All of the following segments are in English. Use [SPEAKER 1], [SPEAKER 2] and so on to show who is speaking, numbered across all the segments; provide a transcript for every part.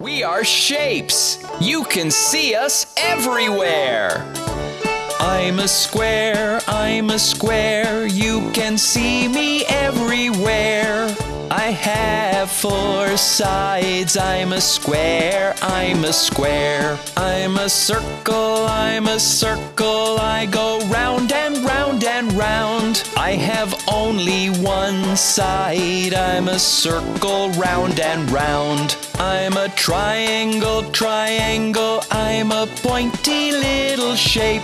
[SPEAKER 1] We are shapes. You can see us everywhere. I'm a square, I'm a square. You can see me everywhere. I have four sides. I'm a square, I'm a square. I'm a circle, I'm a circle. I go round and round and round. I have only one side. I'm a circle, round and round. I'm a triangle, triangle. I'm a pointy little shape.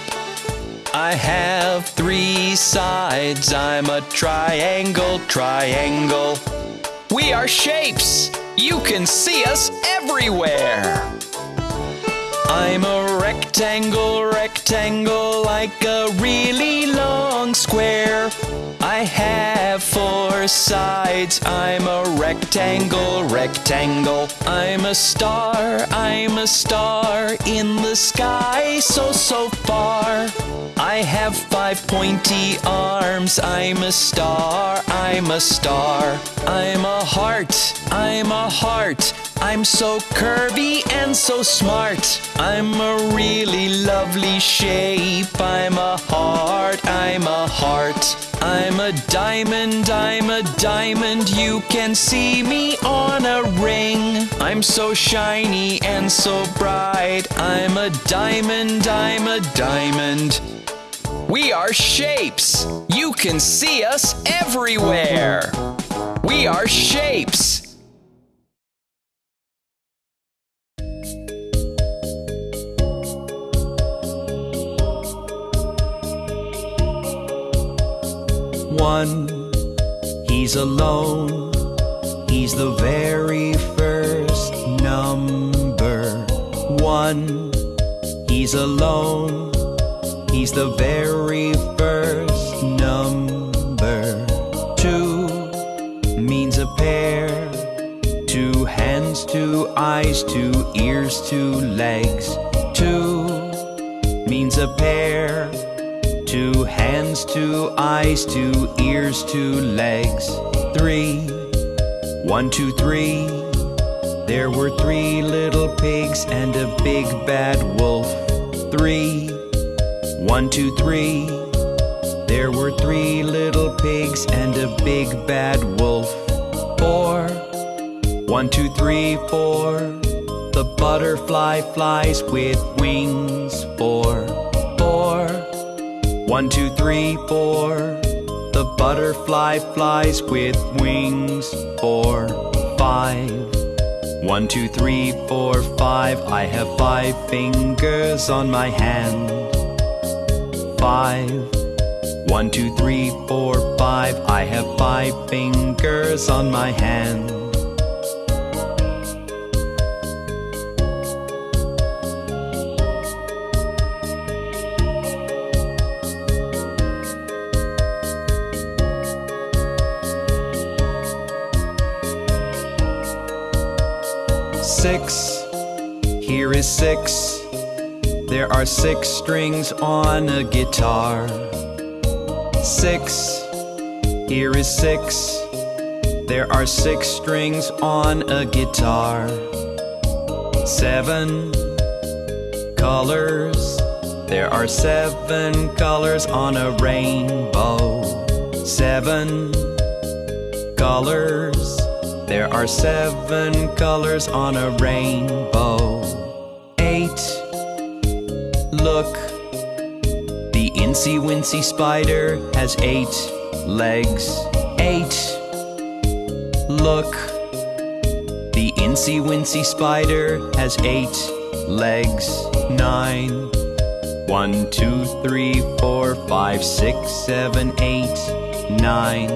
[SPEAKER 1] I have three sides. I'm a triangle, triangle. We are shapes. You can see us everywhere. I'm a rectangle, rectangle, like a really long square. I have four sides. I'm a rectangle, rectangle. I'm a star, I'm a star in the sky, so, so far. I have five pointy arms. I'm a star, I'm a star. I'm a heart, I'm a heart. I'm so curvy and so smart. I'm a really lovely shape. I'm a heart, I'm a heart. I'm a diamond, I'm a diamond. You can see me on a ring. I'm so shiny and so bright. I'm a diamond, I'm a diamond. We are shapes. You can see us everywhere. We are shapes.
[SPEAKER 2] One, he's alone. He's the very first number. One, he's alone. He's the very first number. Two means a pair. Two hands, two eyes, two ears, two legs. Two means a pair. Two hands, two eyes, two ears, two legs. Three, one, two, three. There were three little pigs and a big bad wolf. Three, one, two, three. There were three little pigs and a big bad wolf. Four, one, two, three, four. The butterfly flies with wings. Four, four. One, two, three, four. The butterfly flies with wings. Four, five. One, two, three, four, five. I have five fingers on my hand. Five. One, two, three, four, five. I have five fingers on my hand. Six. Here is six. There are six strings on a guitar. Six. Here is six. There are six strings on a guitar. Seven colors. There are seven colors on a rainbow. Seven colors. There are seven colors on a rainbow. Eight. Look. The incy wincy spider has eight legs. Eight. Look. The incy wincy spider has eight legs. Nine. One, two, three, four, five, six, seven, eight, nine.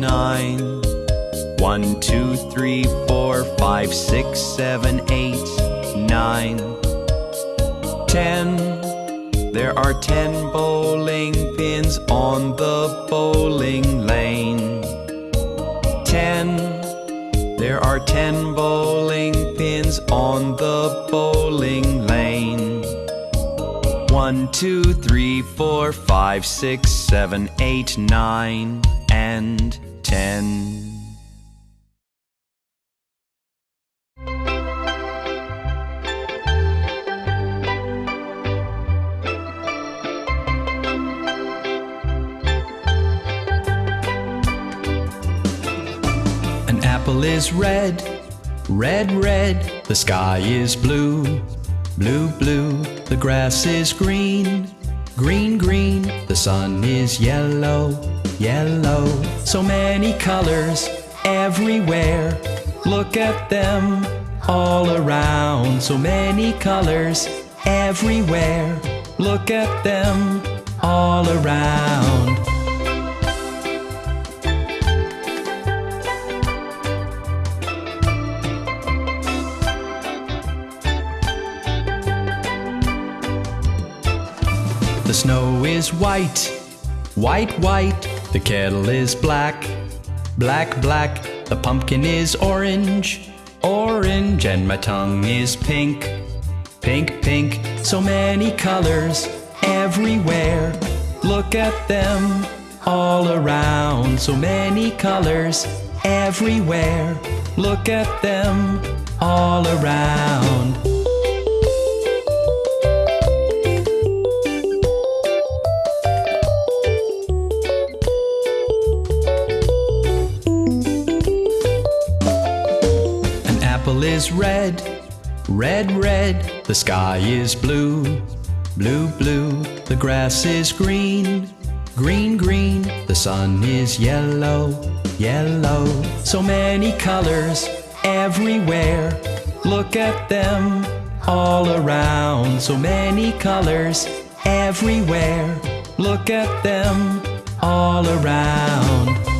[SPEAKER 2] Nine. One, two, three, four, five, six, seven, eight, nine, ten. There are ten bowling pins on the bowling lane. Ten. There are ten bowling pins on the bowling lane. One, two, three, four, five, six, seven, eight, nine, and ten. Is red, red, red. The sky is blue, blue, blue. The grass is green, green, green. The sun is yellow, yellow. So many colors everywhere. Look at them all around. So many colors everywhere. Look at them all around. The snow is white, white, white. The kettle is black, black, black. The pumpkin is orange, orange. And my tongue is pink, pink, pink. So many colors everywhere. Look at them all around. So many colors everywhere. Look at them all around. Is red, red, red. The sky is blue, blue, blue. The grass is green, green, green. The sun is yellow, yellow. So many colors everywhere. Look at them all around. So many colors everywhere. Look at them all around.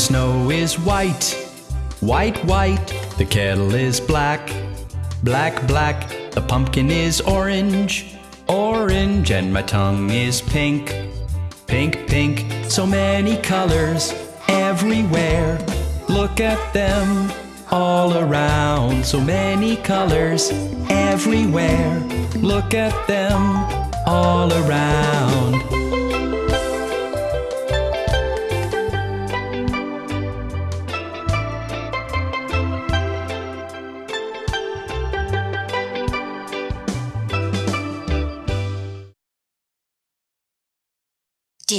[SPEAKER 2] Snow is white, white, white. The kettle is black, black, black. The pumpkin is orange, orange. And my tongue is pink, pink, pink. So many colors everywhere. Look at them all around. So many colors everywhere. Look at them all around.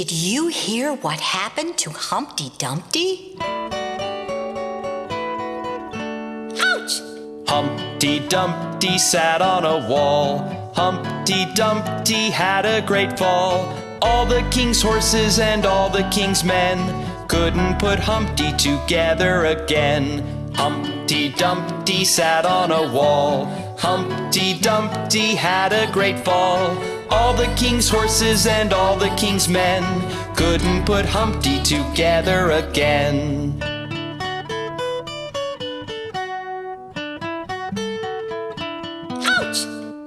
[SPEAKER 3] Did you hear what happened to Humpty Dumpty? Ouch!
[SPEAKER 1] Humpty Dumpty sat on a wall. Humpty Dumpty had a great fall. All the king's horses and all the king's men couldn't put Humpty together again. Humpty Dumpty sat on a wall. Humpty Dumpty had a great fall. All the king's horses and all the king's men couldn't put Humpty together again.
[SPEAKER 3] Ouch!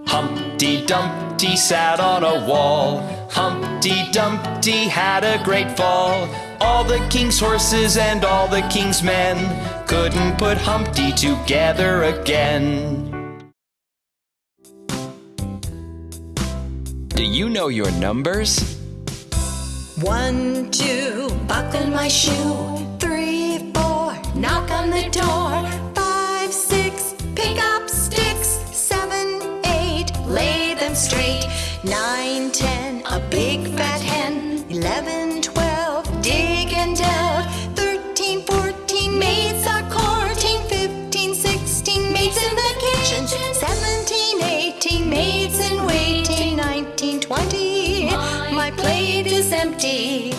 [SPEAKER 1] Humpty Dumpty sat on a wall. Humpty Dumpty had a great fall. All the king's horses and all the king's men couldn't put Humpty together again. Do you know your numbers?
[SPEAKER 3] One, two, buckle my shoe. Three, four, knock on the door. Is empty.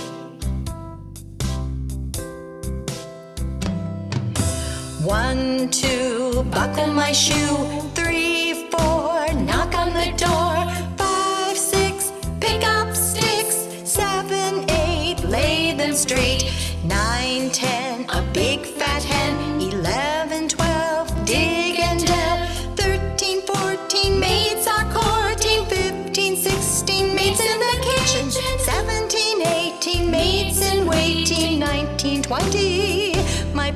[SPEAKER 3] One, two, buckle my shoe. Three, four, knock on the door. Five, six, pick up sticks. Seven, eight, lay them straight.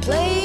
[SPEAKER 3] My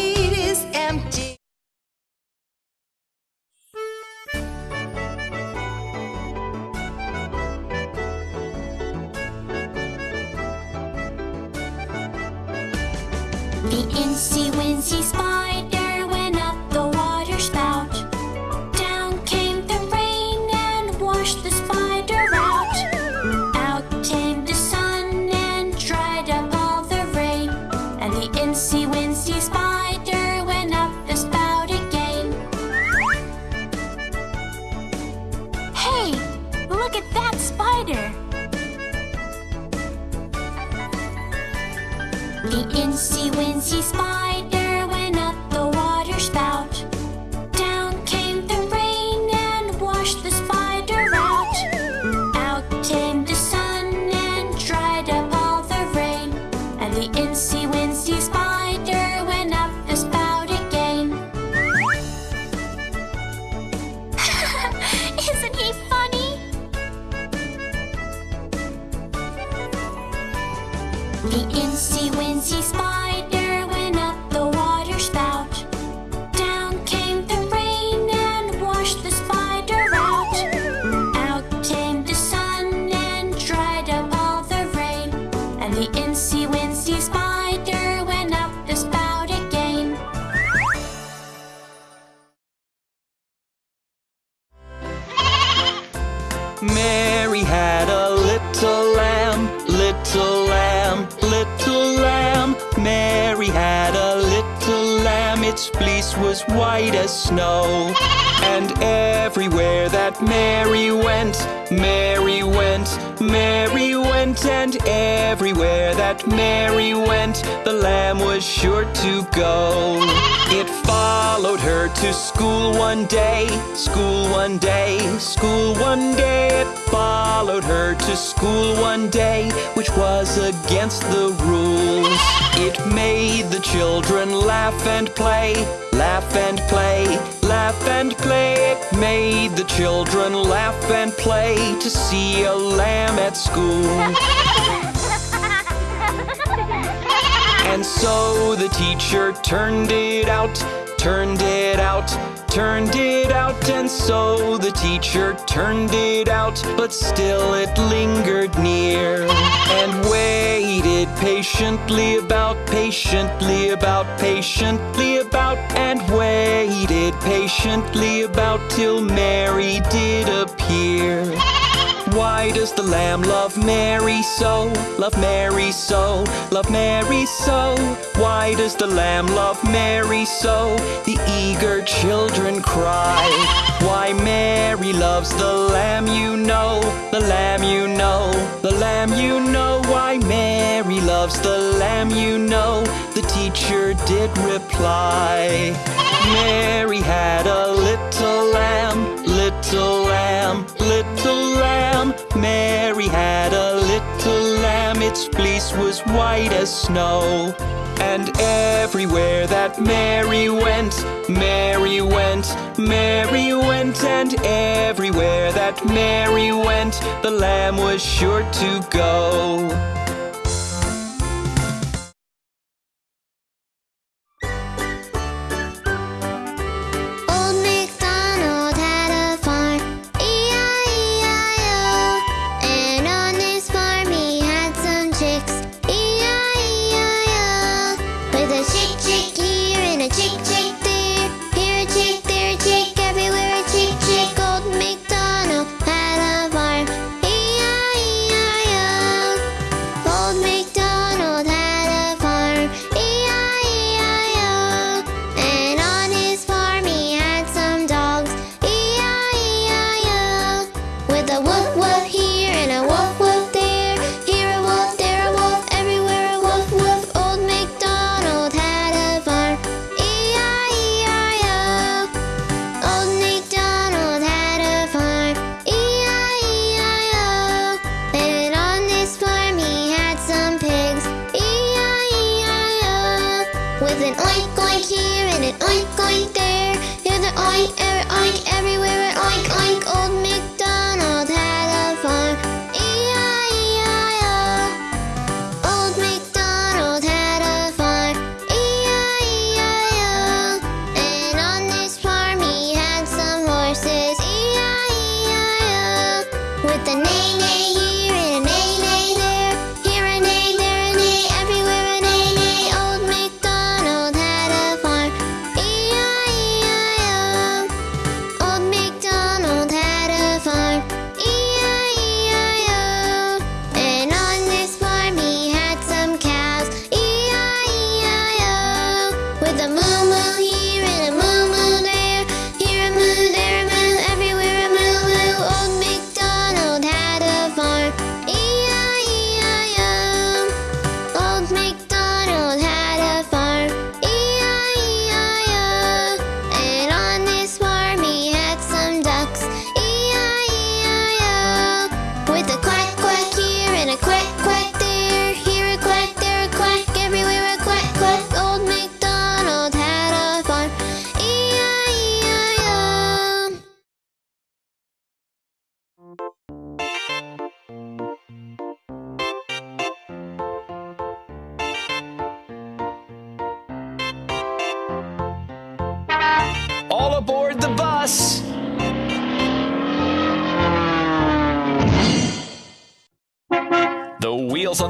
[SPEAKER 1] was white as snow. And everywhere that Mary went, Mary went, Mary went, and everywhere that Mary went, the lamb was sure to go. It followed her to school one day, school one day, school one day. It followed her to school one day, which was against the rules. It made the children laugh and play, laugh and play, laugh and play. It made the children laugh and play to see a lamb at school. And so the teacher turned it out, turned it out, turned it out. And so the teacher turned it out, but still it lingered near. And waited patiently about, patiently about, patiently about. And waited patiently about till Mary did appear. Why does the lamb love Mary so? Love Mary so, love Mary so. Why does the lamb love Mary so? The eager children cry. Why Mary loves the lamb you know, the lamb you know, the lamb you know. Why Mary loves the lamb you know, the teacher did reply. Mary had a little lamb, little lamb, had a little lamb, its fleece was white as snow. And everywhere that Mary went, Mary went, Mary went, and everywhere that Mary went, the lamb was sure to go.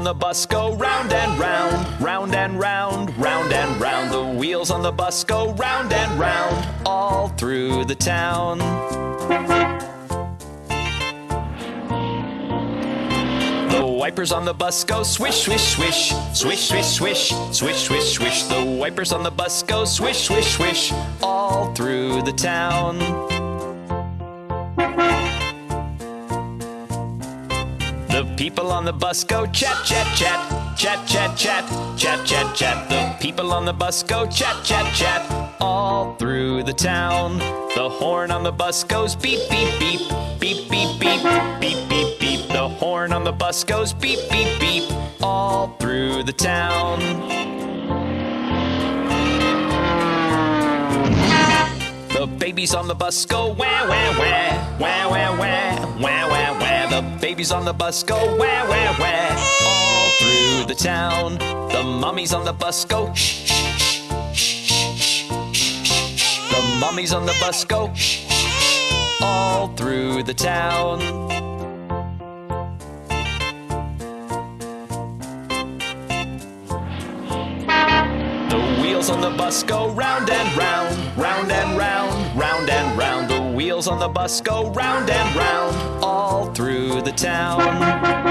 [SPEAKER 2] The bus go round and round, round and round, round and round. The wheels on the bus go round and round, all through the town. The wipers on the bus go swish, swish, swish, swish, swish, swish, swish, swish, swish. The wipers on the bus go swish, swish, swish, all through the town. People on the bus go chat, chat, chat, chat, chat, chat, chat, chat, chat. The people on the bus go chat, chat, chat, all through the town. The horn on the bus goes beep, beep, beep, beep, beep, beep, beep, beep, beep. The horn on the bus goes beep, beep, beep, all through the town. The babies on the bus go wah wah wah wah wah wah wah wah wah. The babies on the bus go wah wah wah all through the town. The mummies on the bus go shh shh shh shh shh. The mummies on the bus go shh all through the town. The wheels on the bus go round and round, round and round, wheels on the bus go round and round, all through the town.